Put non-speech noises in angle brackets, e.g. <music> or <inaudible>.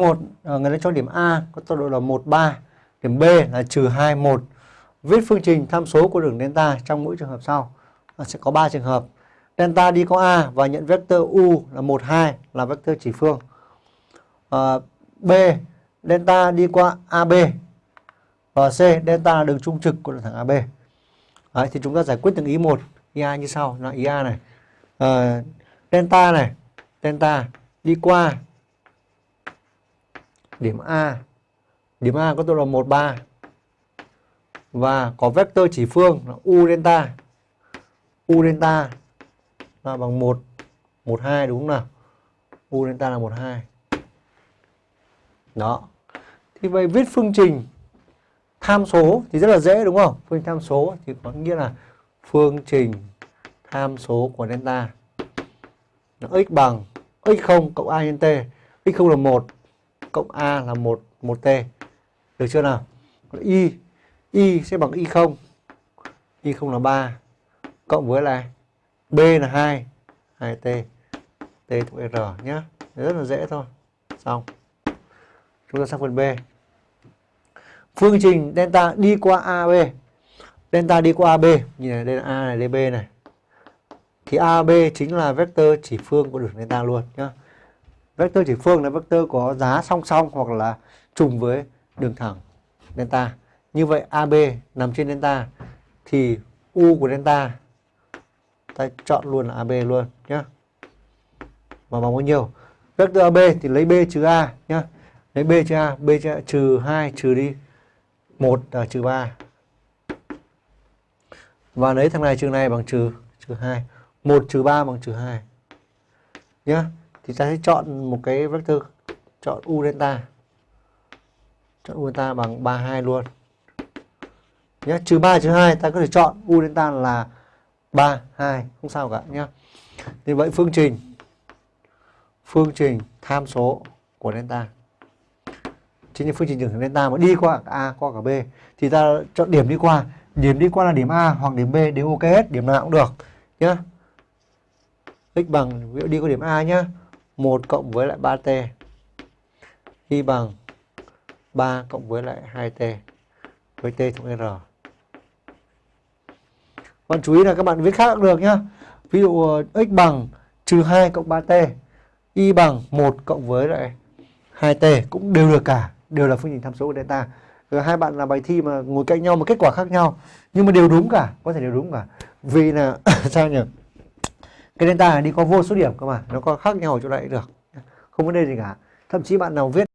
1 à, người ta cho điểm A có tọa độ là 1 3, điểm B là trừ 2 1. Viết phương trình tham số của đường delta trong mỗi trường hợp sau. Nó sẽ có 3 trường hợp. Delta đi có A và nhận vectơ U là 1 2 là vectơ chỉ phương. À, B delta đi qua AB và C delta là đường trung trực của đường thẳng AB. Đấy, thì chúng ta giải quyết từng ý một. Ý A như sau, là ý A này. À, delta này, delta đi qua điểm A. Điểm A có tọa độ 1 3 và có vectơ chỉ phương là u delta. U delta là bằng 1 1 2 đúng không nào? U delta là 1 2. Đó. Thì vậy viết phương trình tham số thì rất là dễ đúng không? Phương trình tham số thì có nghĩa là phương trình tham số của delta nó x bằng x0 cộng a nhân t. x0 là 1 cộng a là 1 1t. Được chưa nào? Y y sẽ bằng y0. Y0 là 3 cộng với lại b là 2 2t t thuộc r nhé. Rất là dễ thôi. Xong. Chúng ta sang phần B. Phương trình delta đi qua AB. Delta đi qua AB, nhìn này đây là A này, đây B này. Thì AB chính là vector chỉ phương của đường delta luôn nhá vector chỉ phương là vector có giá song song hoặc là trùng với đường thẳng delta. Như vậy AB nằm trên delta thì U của delta ta chọn luôn là AB luôn nhá. Và bằng bao nhiêu? vector AB thì lấy B trừ A nhá. Lấy B trừ A, B trừ, A, trừ 2 trừ đi 1 là trừ 3. Và lấy thằng này trừ này bằng trừ trừ 2. 1 trừ 3 bằng trừ 2. Nhá. Thì ta sẽ chọn một cái vector, chọn U delta. Chọn U delta bằng 32 luôn. nhé trừ 3 trừ 2 ta có thể chọn U delta là 3 2 không sao cả nhé Như vậy phương trình phương trình tham số của delta. Chính là phương trình đường delta mà đi qua cả A, qua cả B. Thì ta chọn điểm đi qua. Điểm đi qua là điểm A hoặc điểm B đều ok hết, điểm nào cũng được nhé x bằng, ví dụ đi qua điểm A nhá. 1 cộng với lại 3t y bằng 3 cộng với lại 2t với t thuộc r. Bạn chú ý là các bạn viết khác cũng được nhá. Ví dụ ờ, x bằng trừ 2 cộng 3t y bằng 1 cộng với lại 2t cũng đều được cả, đều là phương trình tham số của delta. Rồi hai bạn làm bài thi mà ngồi cạnh nhau mà kết quả khác nhau, nhưng mà đều đúng cả, có thể đều đúng cả. Vì là, <laughs> sao nhỉ? Cái delta này đi có vô số điểm cơ mà, nó có khác nhau ở chỗ này được. Không vấn đề gì cả. Thậm chí bạn nào viết